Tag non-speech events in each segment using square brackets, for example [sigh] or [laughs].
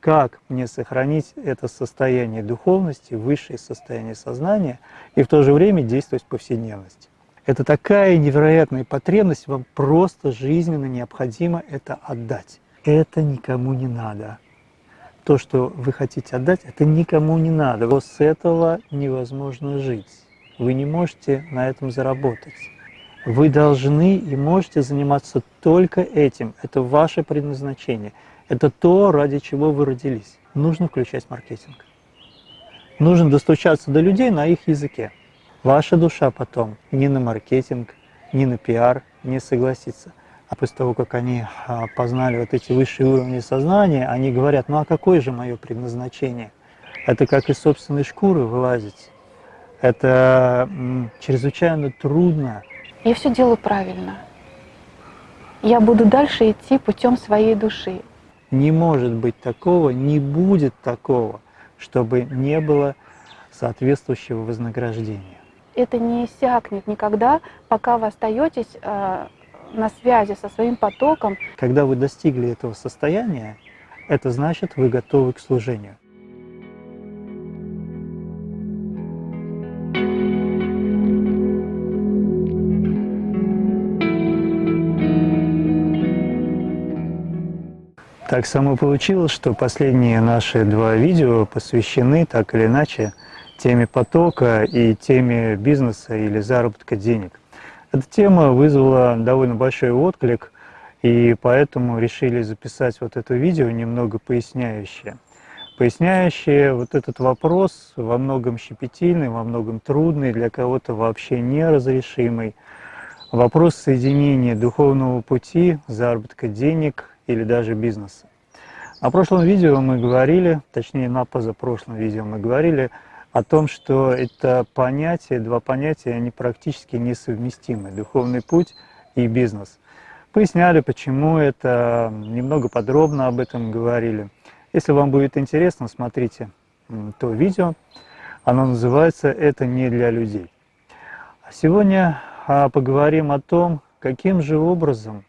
как мне сохранить это состояние духовности, высшее состояние сознания и в то же время действовать в повседневности. Это такая невероятная потребность, вам просто жизненно необходимо это отдать. Это никому не надо. То, что вы хотите отдать, это никому не надо. Вот с этого невозможно жить. Вы не можете на этом заработать. Вы должны и можете заниматься только этим. Это ваше предназначение. Это то, ради чего вы родились. Нужно включать маркетинг. Нужно достучаться до людей на их языке. Ваша душа потом ни на маркетинг, ни на пиар не согласится. А после того, как они а, познали вот эти высшие уровни сознания, они говорят, ну а какое же мое предназначение? Это как из собственной шкуры вылазить. Это чрезвычайно трудно. Я все делаю правильно. Я буду дальше идти путем своей души. Не может быть такого, не будет такого, чтобы не было соответствующего вознаграждения это не иссякнет никогда, пока вы остаетесь э, на связи со своим потоком. Когда вы достигли этого состояния, это значит, вы готовы к служению. Так само получилось, что последние наши два видео посвящены так или иначе теме потока и теме бизнеса или заработка денег. Эта тема вызвала довольно большой отклик, и поэтому решили записать вот это видео, немного поясняющее. Поясняющее вот этот вопрос, во многом щепетильный, во многом трудный, для кого-то вообще неразрешимый. Вопрос соединения духовного пути, заработка денег или даже бизнеса. На прошлом видео мы говорили, точнее на позапрошлом видео мы говорили о том, что это понятие, два понятия, они практически несовместимы, духовный путь и бизнес. Поясняли, почему это, немного подробно об этом говорили. Если вам будет интересно, смотрите то видео, оно называется «Это не для людей». А сегодня а, поговорим о том, каким же образом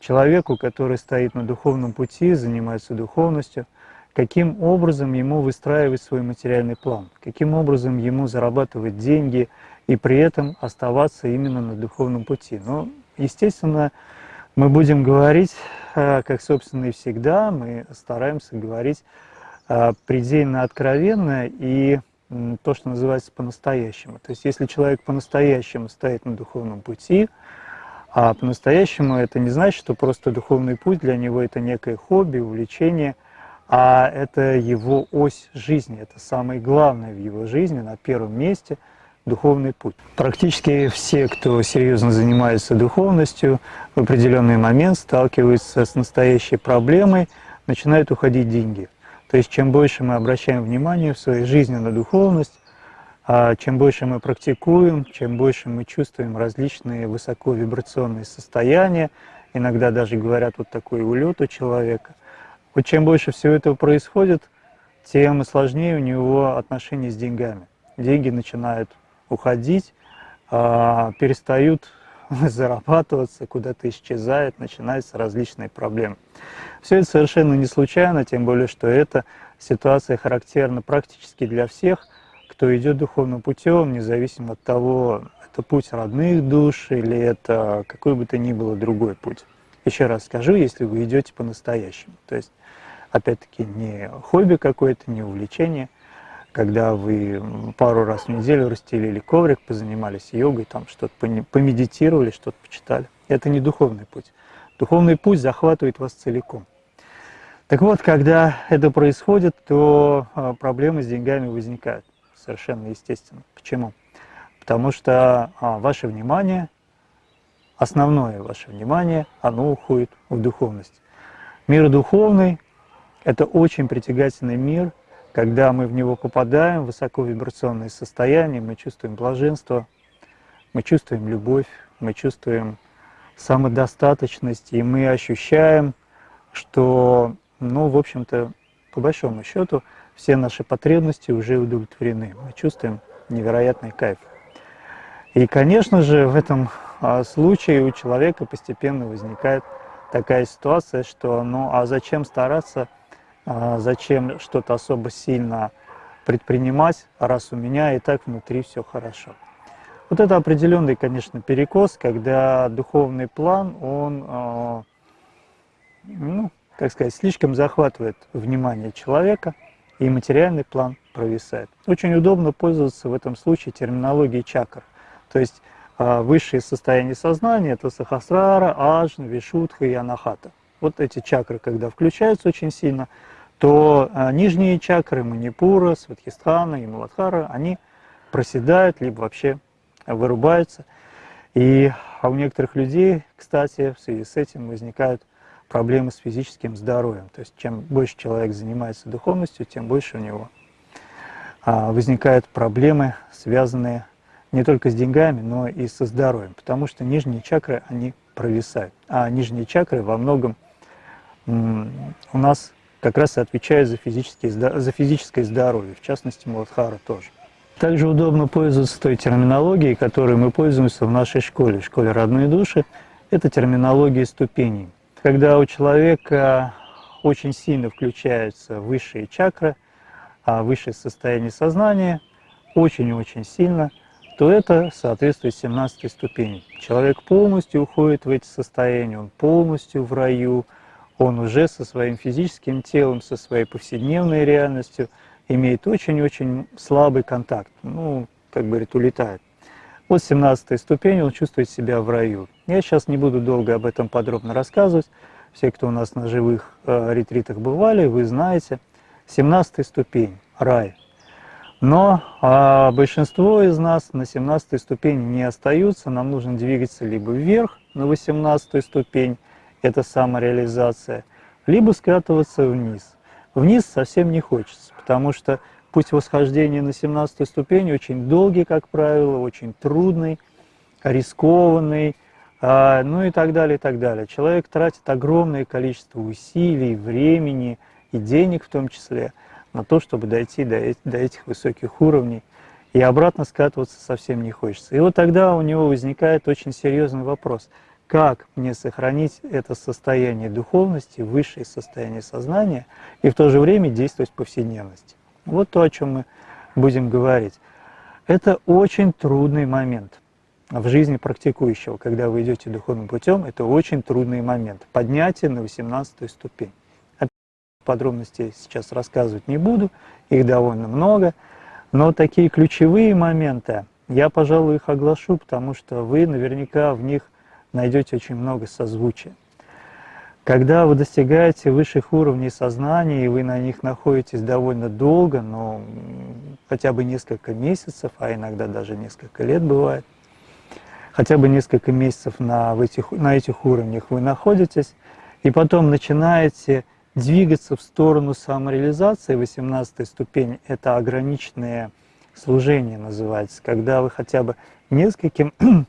человеку, который стоит на духовном пути, занимается духовностью – каким образом ему выстраивать свой материальный план, каким образом ему зарабатывать деньги и при этом оставаться именно на духовном пути. Но, естественно, мы будем говорить, э, как, собственно, и всегда, мы стараемся говорить э, предельно откровенно и то, что называется по-настоящему. То есть если человек по-настоящему стоит на духовном пути, а по-настоящему это не значит, что просто духовный путь для него это некое хобби, увлечение – а это его ось жизни, это самое главное в его жизни, на первом месте духовный путь. Практически все, кто серьезно занимается духовностью, в определенный момент сталкиваются с настоящей проблемой, начинают уходить деньги. То есть чем больше мы обращаем внимание в своей жизни на духовность, чем больше мы практикуем, чем больше мы чувствуем различные высоковибрационные состояния, иногда даже говорят вот такой улет у человека – вот чем больше всего этого происходит, тем сложнее у него отношения с деньгами. Деньги начинают уходить, а, перестают [laughs] зарабатываться, куда-то исчезают, начинаются различные проблемы. Все это совершенно не случайно, тем более, что эта ситуация характерна практически для всех, кто идет духовным путем, независимо от того, это путь родных душ или это какой бы то ни было другой путь. Еще раз скажу, если вы идете по-настоящему. То есть, опять-таки, не хобби какое-то, не увлечение, когда вы пару раз в неделю расстелили коврик, позанимались йогой, там что-то помедитировали, что-то почитали. Это не духовный путь. Духовный путь захватывает вас целиком. Так вот, когда это происходит, то а, проблемы с деньгами возникают. Совершенно естественно. Почему? Потому что а, ваше внимание основное ваше внимание, оно уходит в духовность. Мир духовный – это очень притягательный мир, когда мы в него попадаем, высоковибрационное состояние, мы чувствуем блаженство, мы чувствуем любовь, мы чувствуем самодостаточность, и мы ощущаем, что, ну, в общем-то, по большому счету, все наши потребности уже удовлетворены. Мы чувствуем невероятный кайф. И, конечно же, в этом а, случае у человека постепенно возникает такая ситуация, что ну а зачем стараться а, зачем что-то особо сильно предпринимать, раз у меня и так внутри все хорошо. Вот это определенный, конечно, перекос, когда духовный план, он, а, ну, как сказать, слишком захватывает внимание человека, и материальный план провисает. Очень удобно пользоваться в этом случае терминологией чакр. То есть а, высшие состояния сознания – это сахасрара, аджна, вишудха и анахата. Вот эти чакры, когда включаются очень сильно, то а, нижние чакры манипура, сватхистхана и муладхара, они проседают, либо вообще вырубаются. И а у некоторых людей, кстати, в связи с этим возникают проблемы с физическим здоровьем. То есть чем больше человек занимается духовностью, тем больше у него а, возникают проблемы, связанные не только с деньгами, но и со здоровьем, потому что нижние чакры, они провисают. А нижние чакры во многом у нас как раз и отвечают за, за физическое здоровье, в частности Муладхара тоже. Также удобно пользоваться той терминологией, которой мы пользуемся в нашей школе, школе родной души. Это терминология ступеней. Когда у человека очень сильно включаются высшие чакры, а высшее состояние сознания очень-очень сильно, то это соответствует 17 ступени. Человек полностью уходит в эти состояния, он полностью в раю, он уже со своим физическим телом, со своей повседневной реальностью имеет очень-очень слабый контакт, ну, как говорит, улетает. Вот 17 ступень, он чувствует себя в раю. Я сейчас не буду долго об этом подробно рассказывать. Все, кто у нас на живых э, ретритах бывали, вы знаете. 17 ступень – рай. Но а, большинство из нас на 17 ступени не остаются. Нам нужно двигаться либо вверх на 18 ступень, это самореализация, либо скатываться вниз. Вниз совсем не хочется, потому что Путь восхождения на 17 ступень очень долгий, как правило, очень трудный, рискованный, а, ну и так далее, и так далее. Человек тратит огромное количество усилий, времени и денег в том числе на то, чтобы дойти до, до этих высоких уровней. И обратно скатываться совсем не хочется. И вот тогда у него возникает очень серьезный вопрос. Как мне сохранить это состояние духовности, высшее состояние сознания и в то же время действовать в повседневности? Вот то, о чем мы будем говорить. Это очень трудный момент в жизни практикующего. Когда вы идете духовным путем, это очень трудный момент. Поднятие на 18 ступень. Подробностей сейчас рассказывать не буду, их довольно много. Но такие ключевые моменты, я, пожалуй, их оглашу, потому что вы наверняка в них найдете очень много созвучия. Когда вы достигаете высших уровней сознания, и вы на них находитесь довольно долго, но хотя бы несколько месяцев, а иногда даже несколько лет бывает, хотя бы несколько месяцев на, этих, на этих уровнях вы находитесь, и потом начинаете двигаться в сторону самореализации, 18 ступень – это ограниченное служение называется, когда вы хотя бы нескольким, [clears throat]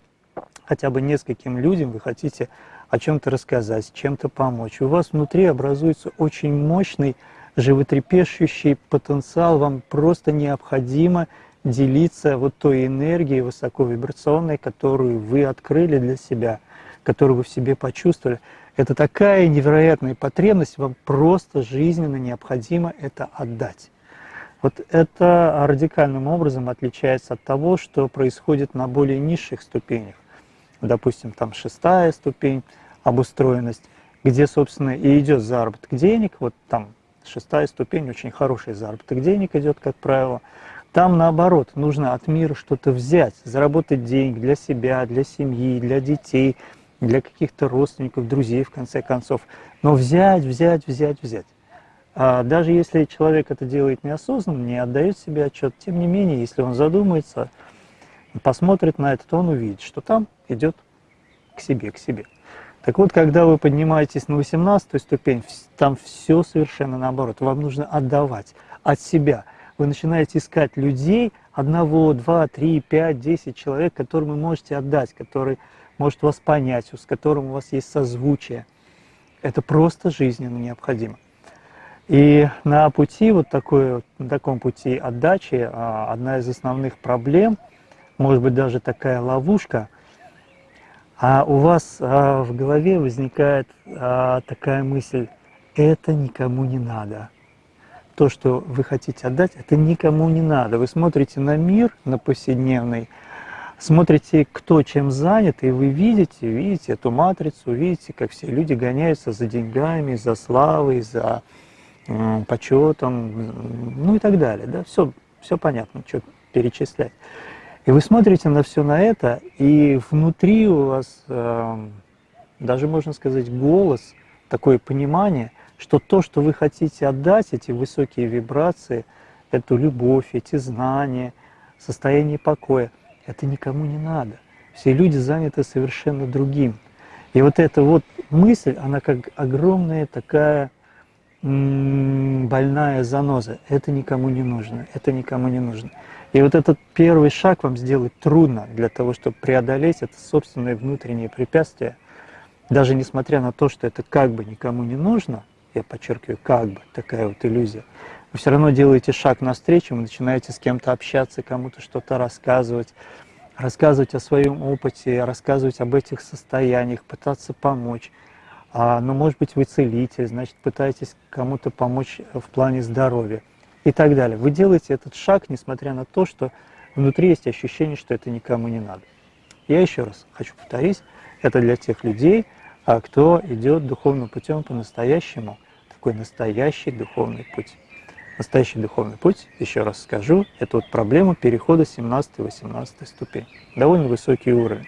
хотя бы нескольким людям вы хотите о чем-то рассказать, чем-то помочь. У вас внутри образуется очень мощный, животрепещущий потенциал. Вам просто необходимо делиться вот той энергией высоковибрационной, которую вы открыли для себя, которую вы в себе почувствовали. Это такая невероятная потребность, вам просто жизненно необходимо это отдать. Вот это радикальным образом отличается от того, что происходит на более низших ступенях допустим, там шестая ступень, обустроенность, где, собственно, и идет заработок денег, вот там шестая ступень, очень хороший заработок денег идет, как правило. Там, наоборот, нужно от мира что-то взять, заработать деньги для себя, для семьи, для детей, для каких-то родственников, друзей, в конце концов. Но взять, взять, взять, взять. А даже если человек это делает неосознанно, не отдает себе отчет, тем не менее, если он задумается, посмотрит на это, то он увидит, что там идет к себе, к себе. Так вот, когда вы поднимаетесь на 18 ступень, там все совершенно наоборот. Вам нужно отдавать от себя. Вы начинаете искать людей, одного, два, три, пять, десять человек, которым вы можете отдать, который может вас понять, с которым у вас есть созвучие. Это просто жизненно необходимо. И на пути, вот такой, на таком пути отдачи, а, одна из основных проблем, может быть даже такая ловушка – а у вас а, в голове возникает а, такая мысль, это никому не надо, то, что вы хотите отдать, это никому не надо. Вы смотрите на мир, на повседневный, смотрите, кто чем занят, и вы видите, видите эту матрицу, видите, как все люди гоняются за деньгами, за славой, за почетом, ну и так далее. Да? Все, все понятно, что перечислять. И вы смотрите на все на это, и внутри у вас, э, даже можно сказать, голос, такое понимание, что то, что вы хотите отдать, эти высокие вибрации, эту любовь, эти знания, состояние покоя, это никому не надо. Все люди заняты совершенно другим. И вот эта вот мысль, она как огромная такая больная заноза. Это никому не нужно, это никому не нужно. И вот этот первый шаг вам сделать трудно для того, чтобы преодолеть это собственное внутреннее препятствие, даже несмотря на то, что это как бы никому не нужно, я подчеркиваю, как бы, такая вот иллюзия, вы все равно делаете шаг навстречу, вы начинаете с кем-то общаться, кому-то что-то рассказывать, рассказывать о своем опыте, рассказывать об этих состояниях, пытаться помочь. А, ну, может быть, вы целитель, значит, пытаетесь кому-то помочь в плане здоровья и так далее. Вы делаете этот шаг, несмотря на то, что внутри есть ощущение, что это никому не надо. Я еще раз хочу повторить, это для тех людей, а кто идет духовным путем по-настоящему, такой настоящий духовный путь. Настоящий духовный путь, еще раз скажу, это вот проблема перехода 17-18 ступень. Довольно высокий уровень.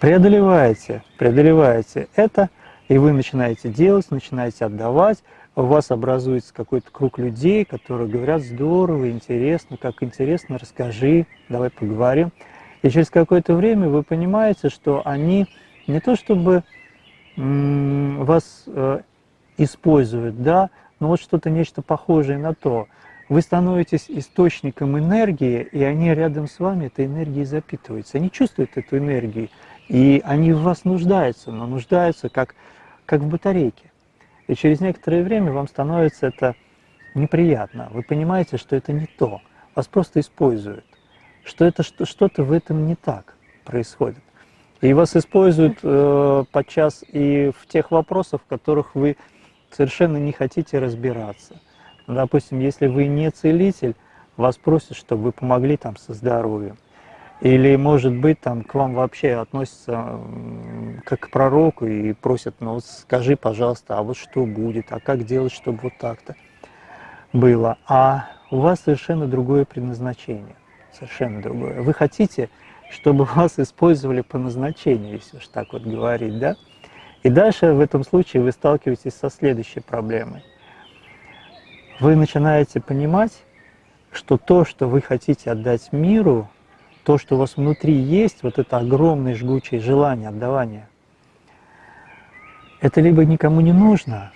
Преодолеваете, преодолеваете это, и вы начинаете делать, начинаете отдавать, у вас образуется какой-то круг людей, которые говорят, здорово, интересно, как интересно, расскажи, давай поговорим. И через какое-то время вы понимаете, что они не то чтобы вас э, используют, да, но вот что-то нечто похожее на то. Вы становитесь источником энергии, и они рядом с вами этой энергией запитываются. Они чувствуют эту энергию, и они в вас нуждаются, но нуждаются как, как в батарейке. И через некоторое время вам становится это неприятно. Вы понимаете, что это не то. Вас просто используют. Что это что-то в этом не так происходит. И вас используют э, подчас и в тех вопросах, в которых вы совершенно не хотите разбираться. Допустим, если вы не целитель, вас просят, чтобы вы помогли там со здоровьем. Или, может быть, там к вам вообще относятся как к пророку и просят, ну скажи, пожалуйста, а вот что будет, а как делать, чтобы вот так-то было. А у вас совершенно другое предназначение, совершенно другое. Вы хотите, чтобы [laughs] вас использовали по назначению, если уж так вот говорить, да? И дальше в этом случае вы сталкиваетесь со следующей проблемой. Вы начинаете понимать, что то, что вы хотите отдать миру, то, что у вас внутри есть, вот это огромное жгучее желание отдавания, это либо никому не нужно,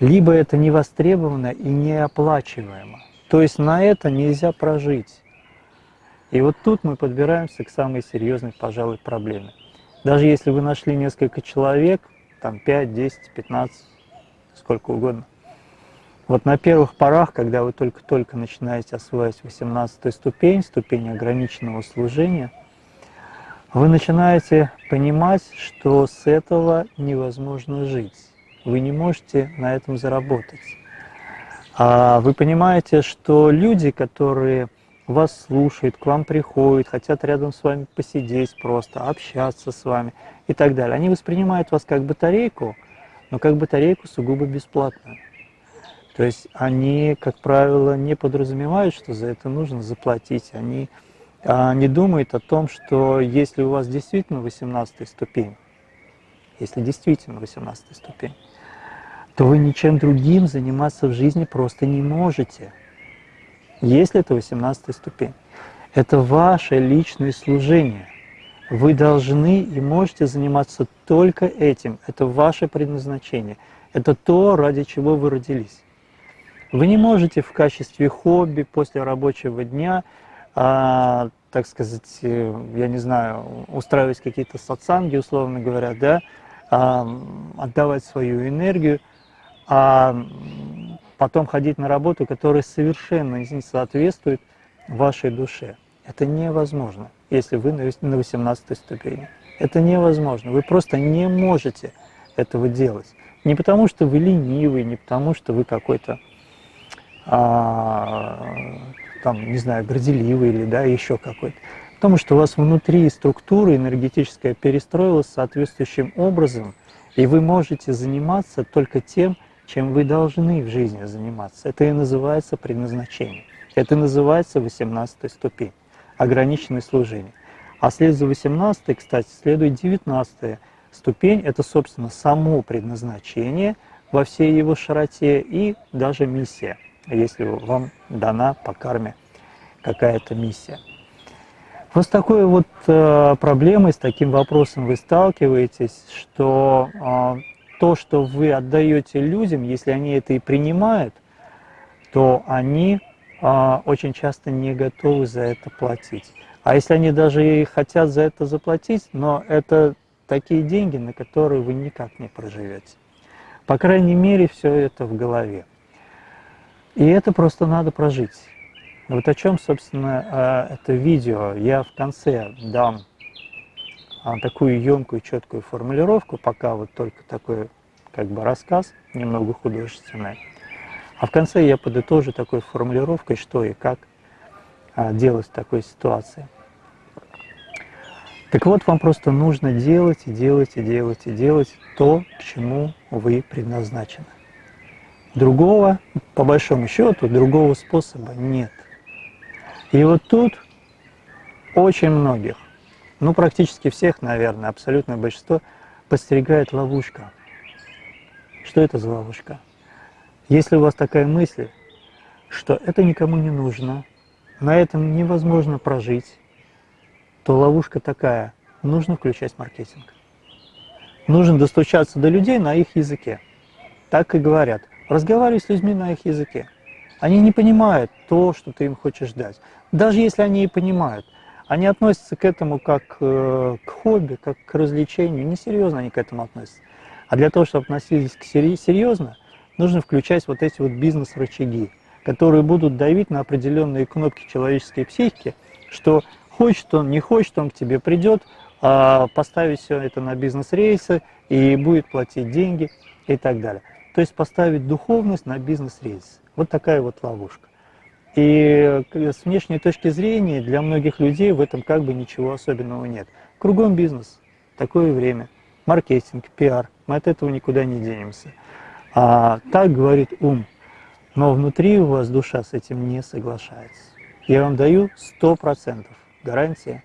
либо это не востребовано и неоплачиваемо. То есть на это нельзя прожить. И вот тут мы подбираемся к самой серьезной, пожалуй, проблеме. Даже если вы нашли несколько человек, там 5, 10, 15, сколько угодно, вот на первых порах, когда вы только-только начинаете осваивать 18 ступень, ступень ограниченного служения, вы начинаете понимать, что с этого невозможно жить. Вы не можете на этом заработать. А вы понимаете, что люди, которые вас слушают, к вам приходят, хотят рядом с вами посидеть просто, общаться с вами и так далее, они воспринимают вас как батарейку, но как батарейку сугубо бесплатную. То есть они, как правило, не подразумевают, что за это нужно заплатить. Они а, не думают о том, что если у вас действительно 18 ступень, если действительно 18 ступень, то вы ничем другим заниматься в жизни просто не можете. Если это 18 ступень. Это ваше личное служение. Вы должны и можете заниматься только этим. Это ваше предназначение. Это то, ради чего вы родились. Вы не можете в качестве хобби после рабочего дня, а, так сказать, э, я не знаю, устраивать какие-то сатсанги, условно говоря, да, а, отдавать свою энергию, а потом ходить на работу, которая совершенно не соответствует вашей душе. Это невозможно, если вы на 18 ступени. Это невозможно. Вы просто не можете этого делать. Не потому, что вы ленивый, не потому, что вы какой-то там, не знаю, горделивый или да, еще какой-то. Потому что у вас внутри структура энергетическая перестроилась соответствующим образом, и вы можете заниматься только тем, чем вы должны в жизни заниматься. Это и называется предназначение. Это называется 18 ступень, ограниченное служение. А след за 18, кстати, следует 19 ступень, это, собственно, само предназначение во всей его широте и даже миссия, если вам дана по карме какая-то миссия. Вот с такой вот э, проблемой, с таким вопросом вы сталкиваетесь, что э, то, что вы отдаете людям, если они это и принимают, то они э, очень часто не готовы за это платить. А если они даже и хотят за это заплатить, но это такие деньги, на которые вы никак не проживете. По крайней мере, все это в голове. И это просто надо прожить. Вот о чем, собственно, а, это видео. Я в конце дам а, такую емкую, четкую формулировку, пока вот только такой как бы рассказ, немного художественный. А в конце я подытожу такой формулировкой, что и как а, делать в такой ситуации. Так вот, вам просто нужно делать и делать и делать и делать то, к чему вы предназначены. Другого, по большому счету, другого способа нет. И вот тут очень многих, ну практически всех, наверное, абсолютное большинство, подстерегает ловушка. Что это за ловушка? Если у вас такая мысль, что это никому не нужно, на этом невозможно прожить, то ловушка такая, нужно включать маркетинг. Нужно достучаться до людей на их языке. Так и говорят. Разговаривай с людьми на их языке. Они не понимают то, что ты им хочешь дать. Даже если они и понимают, они относятся к этому как э, к хобби, как к развлечению. Несерьезно они к этому относятся. А для того, чтобы относились к серьезно, нужно включать вот эти вот бизнес-рычаги, которые будут давить на определенные кнопки человеческой психики, что Хочет он, не хочет, он к тебе придет, а, поставить все это на бизнес-рейсы и будет платить деньги и так далее. То есть поставить духовность на бизнес-рейсы. Вот такая вот ловушка. И с внешней точки зрения для многих людей в этом как бы ничего особенного нет. Кругом бизнес, такое время, маркетинг, пиар, мы от этого никуда не денемся. А так говорит ум, но внутри у вас душа с этим не соглашается. Я вам даю сто процентов гарантия.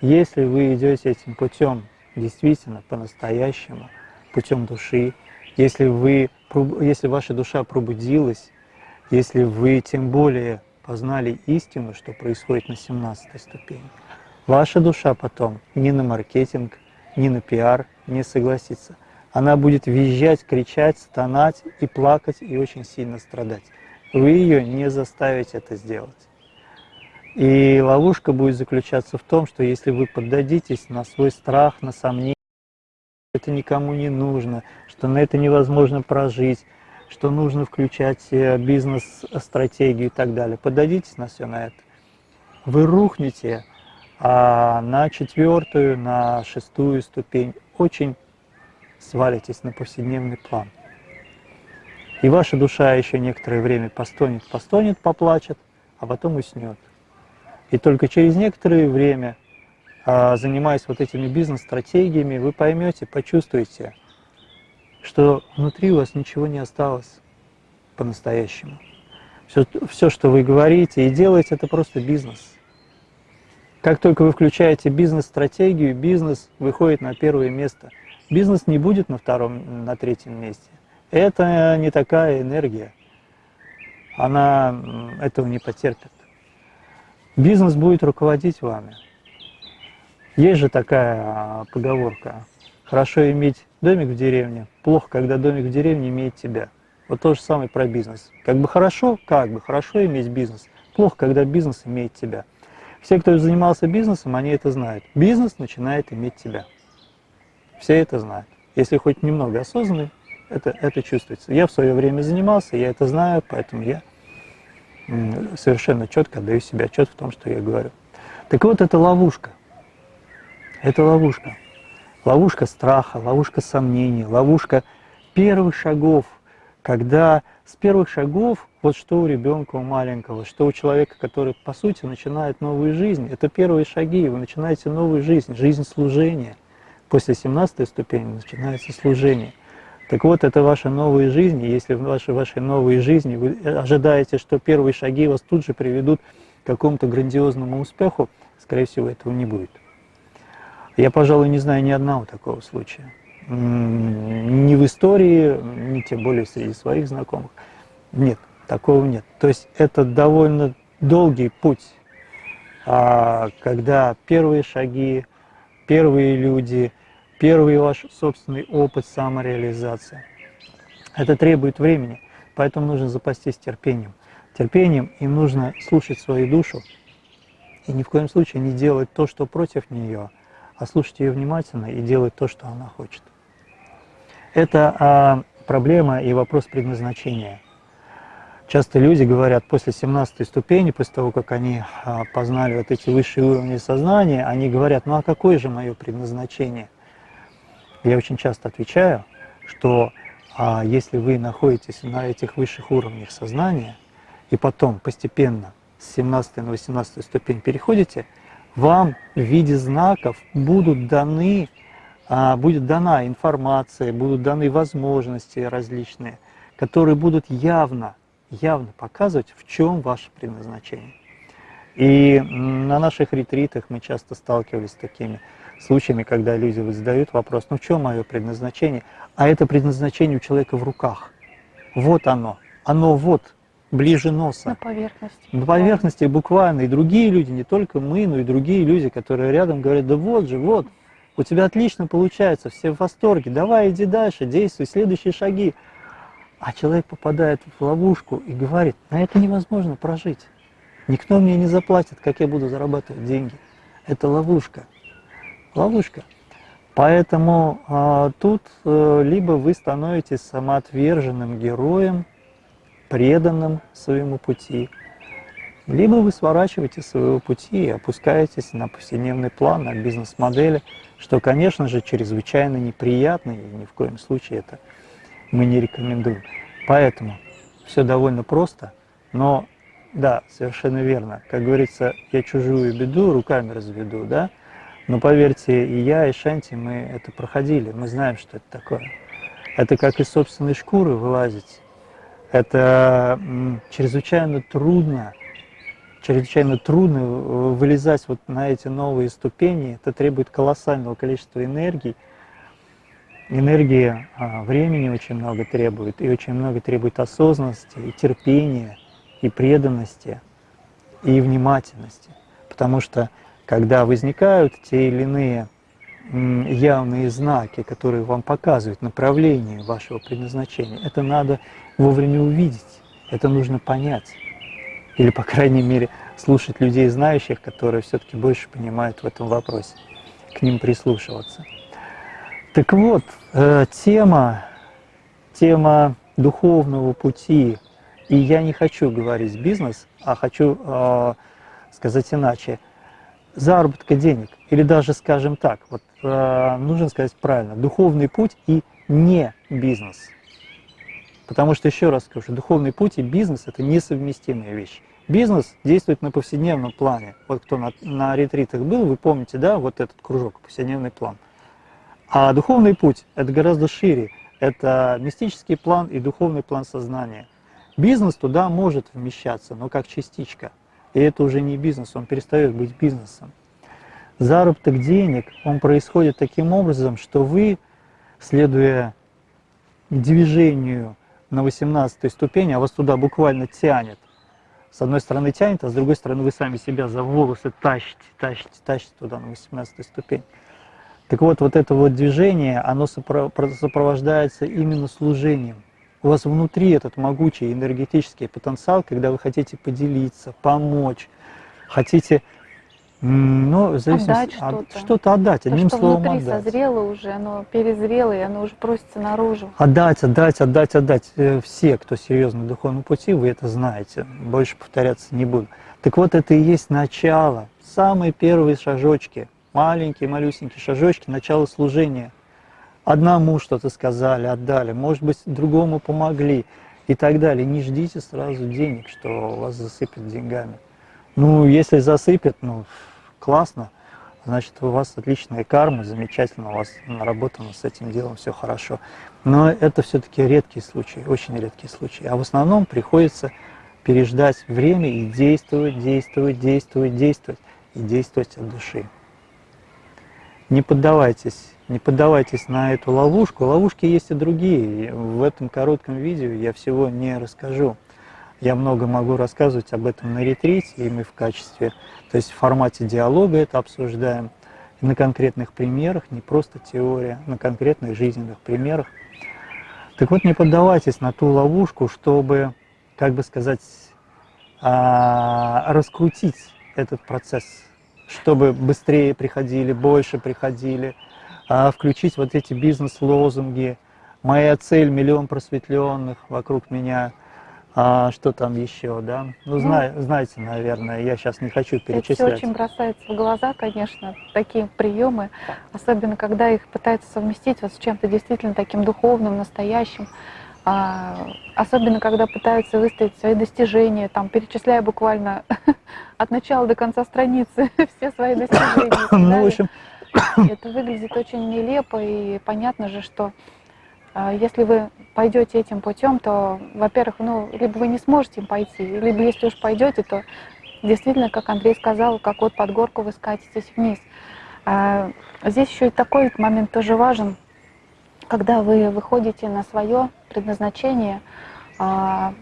Если вы идете этим путем действительно по-настоящему, путем души, если, вы, если ваша душа пробудилась, если вы тем более познали истину, что происходит на 17 ступени, ваша душа потом ни на маркетинг, ни на пиар не согласится. Она будет визжать, кричать, стонать и плакать, и очень сильно страдать. Вы ее не заставите это сделать. И ловушка будет заключаться в том, что если вы поддадитесь на свой страх, на сомнение, это никому не нужно, что на это невозможно прожить, что нужно включать э, бизнес-стратегию и так далее. Поддадитесь на все на это. Вы рухнете а на четвертую, на шестую ступень очень свалитесь на повседневный план. И ваша душа еще некоторое время постонет, постонет, поплачет, а потом уснет. И только через некоторое время, занимаясь вот этими бизнес-стратегиями, вы поймете, почувствуете, что внутри у вас ничего не осталось по-настоящему. Все, все, что вы говорите и делаете, это просто бизнес. Как только вы включаете бизнес-стратегию, бизнес выходит на первое место. Бизнес не будет на втором, на третьем месте. Это не такая энергия. Она этого не потерпит. Бизнес будет руководить вами. Есть же такая а, поговорка. Хорошо иметь домик в деревне, плохо, когда домик в деревне имеет тебя. Вот то же самое про бизнес. Как бы хорошо, как бы хорошо иметь бизнес, плохо, когда бизнес имеет тебя. Все, кто занимался бизнесом, они это знают. Бизнес начинает иметь тебя. Все это знают. Если хоть немного осознанный, это, это чувствуется. Я в свое время занимался, я это знаю, поэтому я совершенно четко отдаю себе отчет в том, что я говорю. Так вот, это ловушка. Это ловушка. Ловушка страха, ловушка сомнений, ловушка первых шагов, когда с первых шагов Вот что у ребенка, у маленького, что у человека, который, по сути, начинает новую жизнь. Это первые шаги, вы начинаете новую жизнь, жизнь служения. После 17 ступени начинается служение. Так вот, это ваша новая жизнь, и если в вашей, вашей новой жизни вы ожидаете, что первые шаги вас тут же приведут к какому-то грандиозному успеху, скорее всего, этого не будет. Я, пожалуй, не знаю ни одного такого случая. Ни в истории, ни тем более среди своих знакомых. Нет, такого нет. То есть это довольно долгий путь, а, когда первые шаги, первые люди, первый ваш собственный опыт самореализации. Это требует времени, поэтому нужно запастись терпением. Терпением им нужно слушать свою душу и ни в коем случае не делать то, что против нее, а слушать ее внимательно и делать то, что она хочет. Это а, проблема и вопрос предназначения. Часто люди говорят, после 17 ступени, после того, как они а, познали вот эти высшие уровни сознания, они говорят, ну а какое же мое предназначение? Я очень часто отвечаю, что а, если вы находитесь на этих высших уровнях сознания, и потом постепенно с 17 на 18 ступень переходите, вам в виде знаков будут даны а, будет дана информация, будут даны возможности различные, которые будут явно, явно показывать, в чем ваше предназначение. И на наших ретритах мы часто сталкивались с такими случаями, когда люди задают вопрос, ну в чем мое предназначение? А это предназначение у человека в руках. Вот оно, оно вот, ближе носа. На поверхности. На поверхности буквально. И другие люди, не только мы, но и другие люди, которые рядом говорят, да вот же, вот, у тебя отлично получается, все в восторге, давай иди дальше, действуй, следующие шаги. А человек попадает в ловушку и говорит, на это невозможно прожить. Никто мне не заплатит, как я буду зарабатывать деньги. Это ловушка. Ловушка. Поэтому а, тут а, либо вы становитесь самоотверженным героем, преданным своему пути, либо вы сворачиваете своего пути и опускаетесь на повседневный план, на бизнес-модели, что, конечно же, чрезвычайно неприятно, и ни в коем случае это мы не рекомендуем. Поэтому все довольно просто, но да, совершенно верно. Как говорится, я чужую беду руками разведу, да? Но поверьте, и я, и Шанти, мы это проходили, мы знаем, что это такое. Это как из собственной шкуры вылазить. Это чрезвычайно трудно, чрезвычайно трудно э, вылезать вот на эти новые ступени. Это требует колоссального количества энергии. Энергии а, времени очень много требует, и очень много требует осознанности, и терпения, и преданности, и внимательности. Потому что когда возникают те или иные явные знаки, которые вам показывают направление вашего предназначения, это надо вовремя увидеть, это нужно понять. Или, по крайней мере, слушать людей, знающих, которые все-таки больше понимают в этом вопросе, к ним прислушиваться. Так вот, э, тема, тема духовного пути, и я не хочу говорить бизнес, а хочу э, сказать иначе, заработка денег, или даже, скажем так, вот э, нужно сказать правильно, духовный путь и не бизнес – Потому что, еще раз скажу, духовный путь и бизнес – это несовместимые вещи. Бизнес действует на повседневном плане. Вот кто на, на ретритах был, вы помните, да, вот этот кружок, повседневный план. А духовный путь – это гораздо шире. Это мистический план и духовный план сознания. Бизнес туда может вмещаться, но как частичка. И это уже не бизнес, он перестает быть бизнесом. Заработок денег, он происходит таким образом, что вы, следуя движению на 18 ступени, а вас туда буквально тянет. С одной стороны тянет, а с другой стороны вы сами себя за волосы тащите, тащите, тащите туда на 18 ступень. Так вот, вот это вот движение, оно сопровождается именно служением. У вас внутри этот могучий энергетический потенциал, когда вы хотите поделиться, помочь, хотите ну, в отдать что-то. Что-то отдать, То, одним что словом внутри отдать. созрело уже, оно перезрело, и оно уже просится наружу. Отдать, отдать, отдать, отдать. Э, все, кто серьезно на духовном пути, вы это знаете. Больше повторяться не буду. Так вот, это и есть начало, самые первые шажочки, маленькие, малюсенькие шажочки, начало служения. Одному что-то сказали, отдали, может быть, другому помогли. и так далее. Не ждите сразу денег, что вас засыпят деньгами. Ну, если засыпят, ну, классно, значит, у вас отличная карма, замечательно, у вас наработано с этим делом все хорошо. Но это все-таки редкие случаи, очень редкие случаи. А в основном приходится переждать время и действовать, действовать, действовать, действовать, и действовать от души. Не поддавайтесь, не поддавайтесь на эту ловушку. Ловушки есть и другие. В этом коротком видео я всего не расскажу. Я много могу рассказывать об этом на ретрите, и мы в качестве, то есть в формате диалога это обсуждаем, на конкретных примерах, не просто теория, на конкретных жизненных примерах. Так вот, не поддавайтесь на ту ловушку, чтобы, как бы сказать, а, раскрутить этот процесс, чтобы быстрее приходили, больше приходили, а, включить вот эти бизнес-лозунги. Моя цель – миллион просветленных вокруг меня – а что там еще, да? Ну, ну зна знаете, наверное, я сейчас не хочу перечислять. Это все очень бросается в глаза, конечно, такие приемы, особенно когда их пытаются совместить вот с чем-то действительно таким духовным, настоящим. А, особенно когда пытаются выставить свои достижения, там, перечисляя буквально [laughs] от начала до конца страницы [laughs] все свои достижения. Ну, в общем... Это выглядит очень нелепо, и понятно же, что если вы пойдете этим путем, то, во-первых, ну, либо вы не сможете им пойти, либо если уж пойдете, то действительно, как Андрей сказал, как вот под горку вы скатитесь вниз. А здесь еще и такой момент тоже важен, когда вы выходите на свое предназначение, а,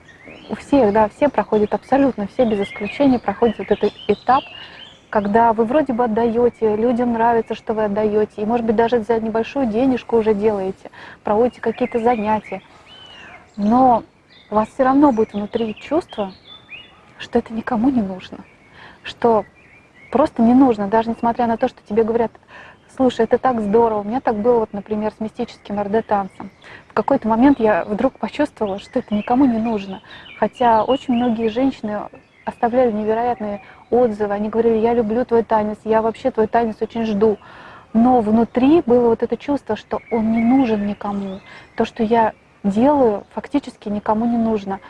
у всех, да, все проходят абсолютно, все без исключения проходят вот этот этап, когда вы вроде бы отдаете, людям нравится, что вы отдаете, и, может быть, даже за небольшую денежку уже делаете, проводите какие-то занятия, но у вас все равно будет внутри чувство, что это никому не нужно, что просто не нужно, даже несмотря на то, что тебе говорят, слушай, это так здорово, у меня так было, вот, например, с мистическим РД-танцем. В какой-то момент я вдруг почувствовала, что это никому не нужно, хотя очень многие женщины оставляли невероятные отзывы, они говорили, я люблю твой танец, я вообще твой танец очень жду. Но внутри было вот это чувство, что он не нужен никому. То, что я делаю, фактически никому не нужно.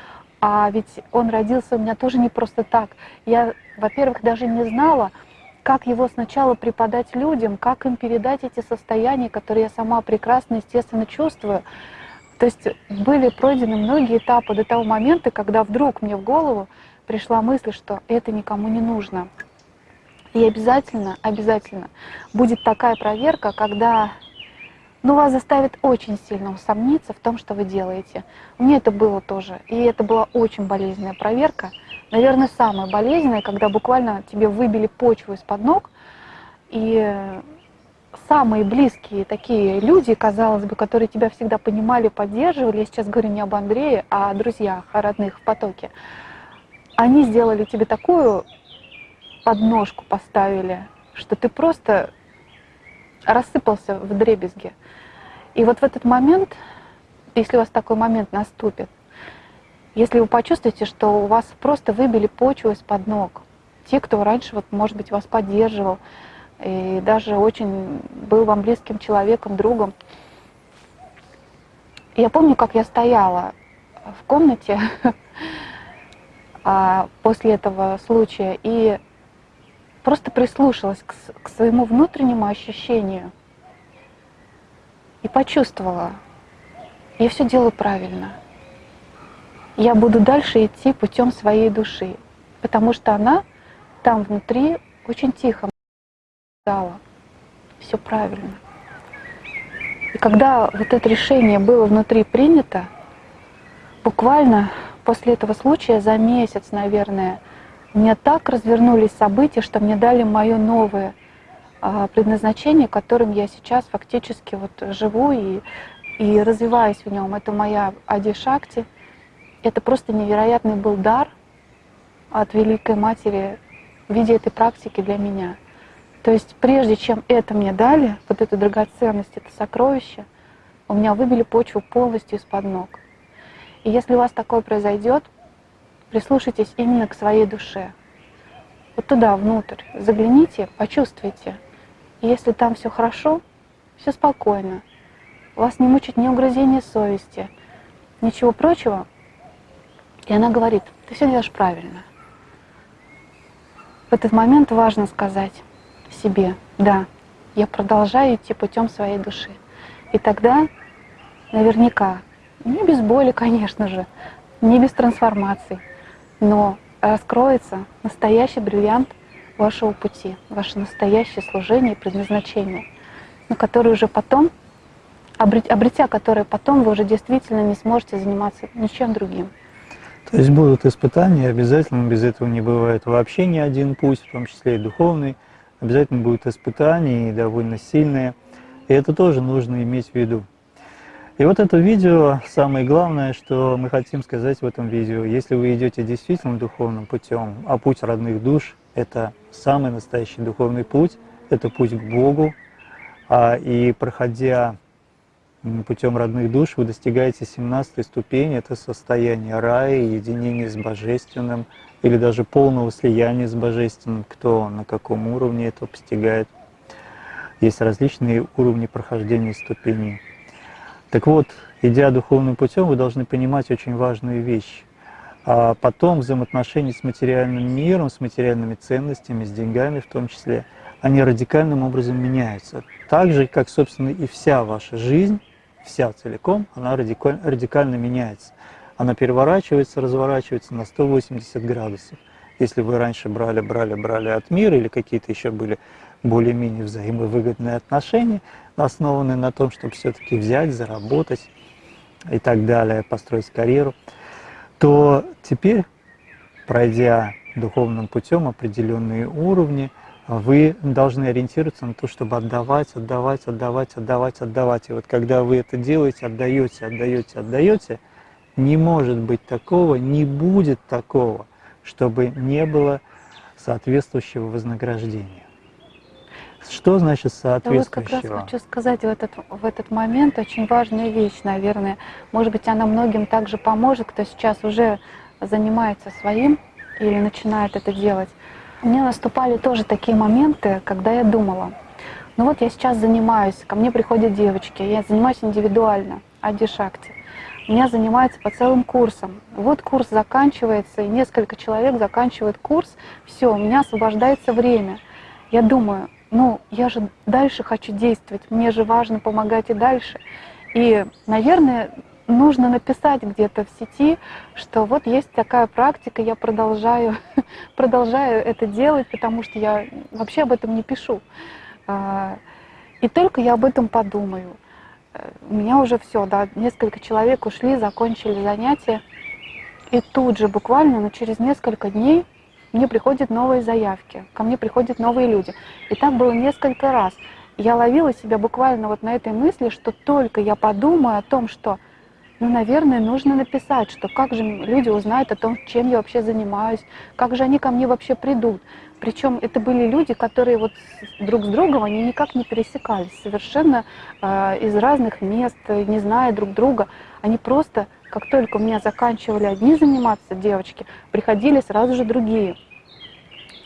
А ведь он родился у меня тоже не просто так. Я, во-первых, даже не знала, как его сначала преподать людям, как им передать эти состояния, которые я сама прекрасно, естественно, чувствую. То есть были пройдены многие этапы до того момента, когда вдруг мне в голову пришла мысль, что это никому не нужно. И обязательно, обязательно будет такая проверка, когда ну, вас заставит очень сильно усомниться в том, что вы делаете. Меня это было тоже. И это была очень болезненная проверка. Наверное, самая болезненная, когда буквально тебе выбили почву из-под ног, и самые близкие такие люди, казалось бы, которые тебя всегда понимали, поддерживали, я сейчас говорю не об Андрее, а о друзьях, о родных в потоке, они сделали тебе такую подножку, поставили, что ты просто рассыпался в дребезге. И вот в этот момент, если у вас такой момент наступит, если вы почувствуете, что у вас просто выбили почву из-под ног, те, кто раньше, вот, может быть, вас поддерживал, и даже очень был вам близким человеком, другом. Я помню, как я стояла в комнате [laughs] после этого случая и просто прислушалась к, к своему внутреннему ощущению и почувствовала, я все делаю правильно. Я буду дальше идти путем своей души, потому что она там внутри очень тихо сказала, все правильно. И когда вот это решение было внутри принято, буквально после этого случая за месяц, наверное, мне так развернулись события, что мне дали мое новое а, предназначение, которым я сейчас фактически вот живу и, и развиваюсь в нем. Это моя Ади-Шакти. Это просто невероятный был дар от Великой Матери в виде этой практики для меня. То есть прежде чем это мне дали, вот эту драгоценность, это сокровище, у меня выбили почву полностью из-под ног. И если у вас такое произойдет, прислушайтесь именно к своей душе. Вот туда, внутрь, загляните, почувствуйте. И если там все хорошо, все спокойно, вас не мучит ни угрызение совести, ничего прочего, И она говорит, ты все делаешь правильно. В этот момент важно сказать себе, да, я продолжаю идти путем своей души. И тогда наверняка, не без боли, конечно же, не без трансформаций, но раскроется настоящий бриллиант вашего пути, ваше настоящее служение и предназначение, на которое уже потом, обретя которое потом, вы уже действительно не сможете заниматься ничем другим. То есть будут испытания, обязательно без этого не бывает вообще ни один путь, в том числе и духовный. Обязательно будут испытания и довольно сильные. И это тоже нужно иметь в виду. И вот это видео, самое главное, что мы хотим сказать в этом видео, если вы идете действительно духовным путем, а путь родных душ – это самый настоящий духовный путь, это путь к Богу, а, и проходя путем родных душ вы достигаете 17 ступени, это состояние рая, единения с Божественным, или даже полного слияния с Божественным, кто на каком уровне это постигает. Есть различные уровни прохождения ступеней. Так вот, идя духовным путем, вы должны понимать очень важную вещь. А потом взаимоотношения с материальным миром, с материальными ценностями, с деньгами в том числе, они радикальным образом меняются. Так же, как, собственно, и вся ваша жизнь вся целиком, она радикаль, радикально меняется. Она переворачивается, разворачивается на 180 градусов. Если вы раньше брали, брали, брали от мира или какие-то еще были более-менее взаимовыгодные отношения, основанные на том, чтобы все-таки взять, заработать и так далее, построить карьеру, то теперь, пройдя духовным путем определенные уровни, вы должны ориентироваться на то, чтобы отдавать, отдавать, отдавать, отдавать, отдавать. И вот когда вы это делаете, отдаете, отдаете, отдаете, не может быть такого, не будет такого, чтобы не было соответствующего вознаграждения. Что значит соответствующего? Я вот как раз хочу сказать в этот, в этот момент очень важная вещь, наверное. Может быть, она многим также поможет, кто сейчас уже занимается своим или начинает это делать. У меня наступали тоже такие моменты, когда я думала, ну вот я сейчас занимаюсь, ко мне приходят девочки, я занимаюсь индивидуально, Ади Шакти. У меня занимаются по целым курсам. Вот курс заканчивается, и несколько человек заканчивают курс, все, у меня освобождается время. Я думаю, ну, я же дальше хочу действовать, мне же важно помогать и дальше. И, наверное, нужно написать где-то в сети, что вот есть такая практика, я продолжаю, [laughs] продолжаю это делать, потому что я вообще об этом не пишу. А, и только я об этом подумаю. Э, у меня уже все, да, несколько человек ушли, закончили занятия. И тут же буквально, но через несколько дней мне приходят новые заявки, ко мне приходят новые люди. И так было несколько раз. Я ловила себя буквально вот на этой мысли, что только я подумаю о том, что ну, наверное, нужно написать, что как же люди узнают о том, чем я вообще занимаюсь, как же они ко мне вообще придут. Причем это были люди, которые вот друг с другом, они никак не пересекались, совершенно э, из разных мест, не зная друг друга. Они просто, как только у меня заканчивали одни заниматься девочки, приходили сразу же другие.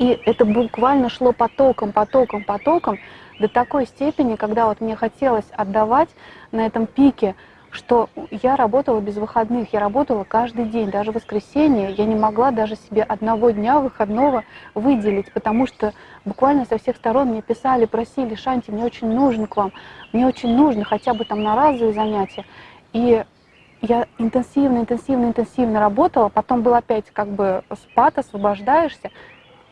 И это буквально шло потоком, потоком, потоком до такой степени, когда вот мне хотелось отдавать на этом пике, что я работала без выходных, я работала каждый день, даже в воскресенье я не могла даже себе одного дня выходного выделить, потому что буквально со всех сторон мне писали, просили, Шанти, мне очень нужен к вам, мне очень нужно хотя бы там на разовые занятия. И я интенсивно, интенсивно, интенсивно работала, потом был опять как бы спад, освобождаешься,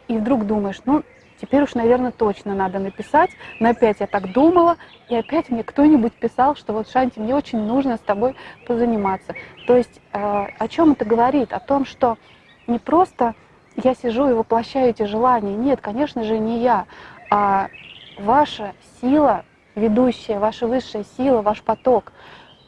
и вдруг думаешь, ну, Теперь уж, наверное, точно надо написать. Но опять я так думала, и опять мне кто-нибудь писал, что вот, Шанти, мне очень нужно с тобой позаниматься. То есть э, о чем это говорит? О том, что не просто я сижу и воплощаю эти желания. Нет, конечно же, не я, а ваша сила, ведущая, ваша высшая сила, ваш поток,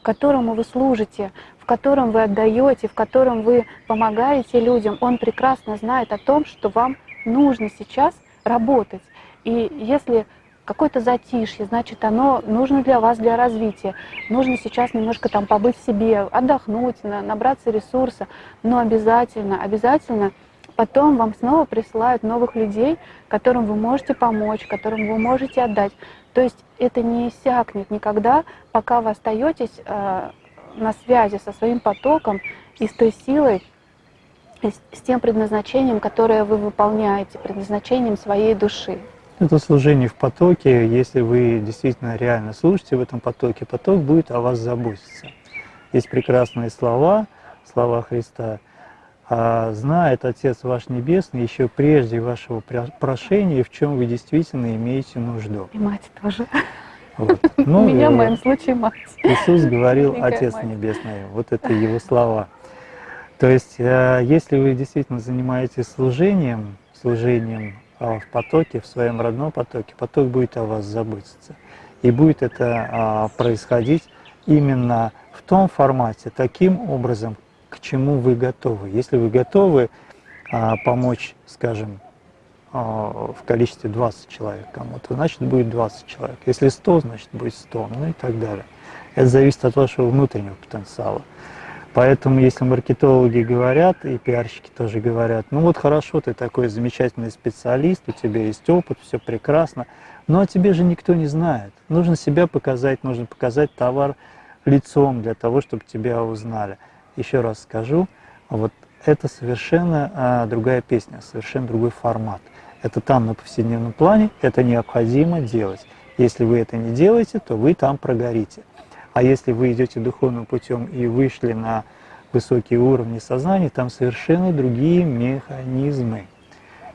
которому вы служите, в котором вы отдаете, в котором вы помогаете людям, он прекрасно знает о том, что вам нужно сейчас – работать. И если какое-то затишье, значит, оно нужно для вас, для развития. Нужно сейчас немножко там побыть в себе, отдохнуть, набраться ресурса, но обязательно, обязательно потом вам снова присылают новых людей, которым вы можете помочь, которым вы можете отдать. То есть это не иссякнет никогда, пока вы остаетесь э, на связи со своим потоком и с той силой, с тем предназначением, которое вы выполняете, предназначением своей души. Это служение в потоке. Если вы действительно реально служите в этом потоке, поток будет о вас заботиться. Есть прекрасные слова, слова Христа. А знает Отец ваш Небесный еще прежде вашего прошения, в чем вы действительно имеете нужду. И мать тоже. Вот. [laughs] Ну, У меня в моем случае мать. Иисус говорил Отец мать. Небесный. Вот это его слова. То есть, э, если вы действительно занимаетесь служением, служением а, в потоке, в своем родном потоке, поток будет о вас заботиться. И будет это а, происходить именно в том формате, таким образом, к чему вы готовы. Если вы готовы а, помочь, скажем, в количестве 20 человек кому-то, значит будет 20 человек. Если 100, значит будет 100, ну и так далее. Это зависит от вашего внутреннего потенциала. Поэтому, если маркетологи говорят, и пиарщики тоже говорят, ну вот хорошо, ты такой замечательный специалист, у тебя есть опыт, все прекрасно, но о тебе же никто не знает. Нужно себя показать, нужно показать товар лицом для того, чтобы тебя узнали. Еще раз скажу, вот это совершенно а, другая песня, совершенно другой формат. Это там на повседневном плане, это необходимо делать. Если вы это не делаете, то вы там прогорите. А если вы идете духовным путем и вышли на высокие уровни сознания, там совершенно другие механизмы.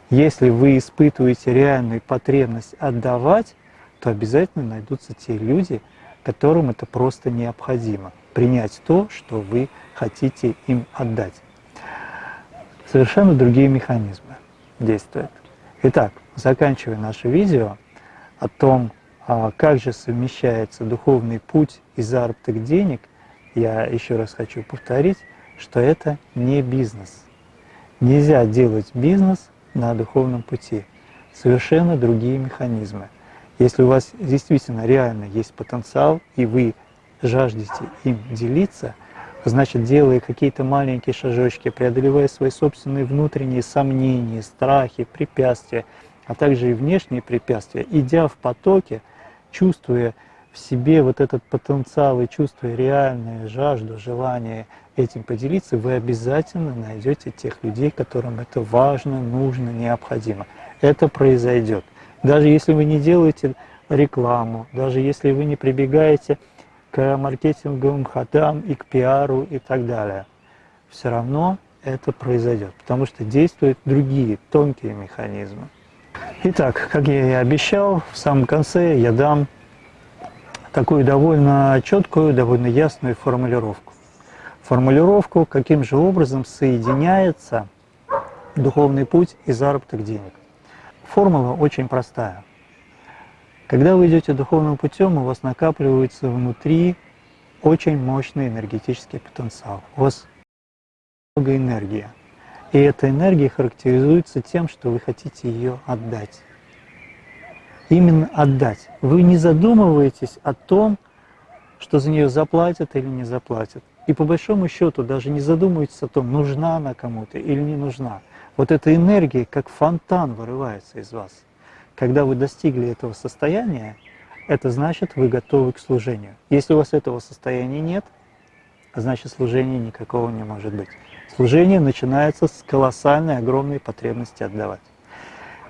Если вы испытываете реальную потребность отдавать, то обязательно найдутся те люди, которым это просто необходимо. Принять то, что вы хотите им отдать. Совершенно другие механизмы действуют. Итак, заканчивая наше видео о том, а как же совмещается духовный путь и заработок денег, я еще раз хочу повторить, что это не бизнес. Нельзя делать бизнес на духовном пути. Совершенно другие механизмы. Если у вас действительно реально есть потенциал, и вы жаждете им делиться, значит, делая какие-то маленькие шажочки, преодолевая свои собственные внутренние сомнения, страхи, препятствия, а также и внешние препятствия, идя в потоке, чувствуя в себе вот этот потенциал и чувствуя реальную жажду, желание этим поделиться, вы обязательно найдете тех людей, которым это важно, нужно, необходимо. Это произойдет. Даже если вы не делаете рекламу, даже если вы не прибегаете к маркетинговым ходам и к пиару и так далее, все равно это произойдет, потому что действуют другие тонкие механизмы. Итак, как я и обещал, в самом конце я дам такую довольно четкую, довольно ясную формулировку. Формулировку, каким же образом соединяется духовный путь и заработок денег. Формула очень простая. Когда вы идете духовным путем, у вас накапливается внутри очень мощный энергетический потенциал. У вас много энергии. И эта энергия характеризуется тем, что вы хотите ее отдать. Именно отдать. Вы не задумываетесь о том, что за нее заплатят или не заплатят. И по большому счету даже не задумываетесь о том, нужна она кому-то или не нужна. Вот эта энергия как фонтан вырывается из вас. Когда вы достигли этого состояния, это значит, вы готовы к служению. Если у вас этого состояния нет, значит служения никакого не может быть. Служение начинается с колоссальной, огромной потребности отдавать.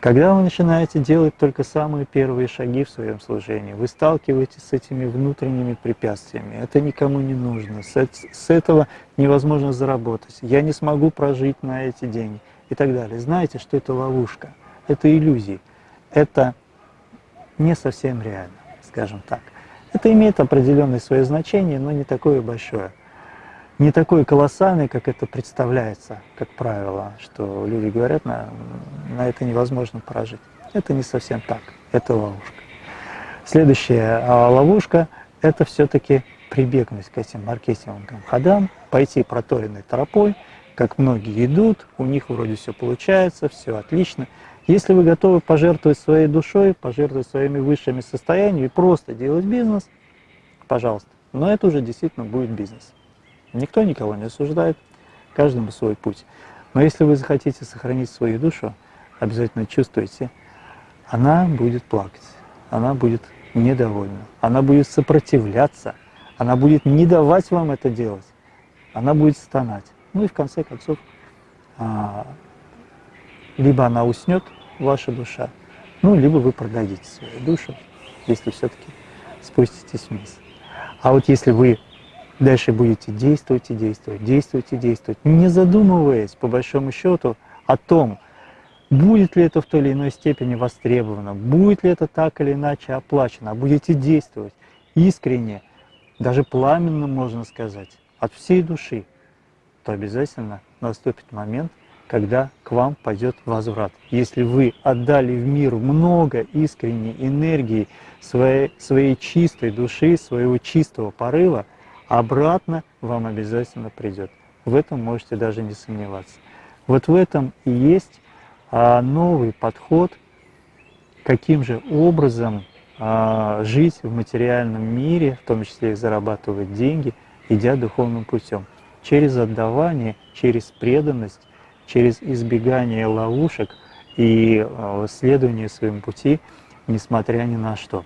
Когда вы начинаете делать только самые первые шаги в своем служении, вы сталкиваетесь с этими внутренними препятствиями. Это никому не нужно, с этого невозможно заработать. Я не смогу прожить на эти деньги и так далее. Знаете, что это ловушка, это иллюзии, это не совсем реально, скажем так. Это имеет определенное свое значение, но не такое большое не такой колоссальный, как это представляется, как правило, что люди говорят, на, на это невозможно прожить. Это не совсем так, это ловушка. Следующая а, ловушка – это все-таки прибегнуть к этим маркетинговым ходам, пойти проторенной тропой, как многие идут, у них вроде все получается, все отлично. Если вы готовы пожертвовать своей душой, пожертвовать своими высшими состояниями и просто делать бизнес, пожалуйста. Но это уже действительно будет бизнес. Никто никого не осуждает, каждому свой путь. Но если вы захотите сохранить свою душу, обязательно чувствуйте, она будет плакать, она будет недовольна, она будет сопротивляться, она будет не давать вам это делать, она будет стонать. Ну и в конце концов а, либо она уснет, ваша душа, ну, либо вы продадите свою душу, если все-таки спуститесь вниз. А вот если вы дальше будете действовать и действовать, действовать и действовать, не задумываясь, по большому счету, о том, будет ли это в той или иной степени востребовано, будет ли это так или иначе оплачено, а будете действовать искренне, даже пламенно, можно сказать, от всей души, то обязательно наступит момент, когда к вам пойдет возврат. Если вы отдали в мир много искренней энергии, своей, своей чистой души, своего чистого порыва, обратно вам обязательно придет. В этом можете даже не сомневаться. Вот в этом и есть а, новый подход, каким же образом а, жить в материальном мире, в том числе и зарабатывать деньги, идя духовным путем. Через отдавание, через преданность, через избегание ловушек и а, следование своему пути, несмотря ни на что.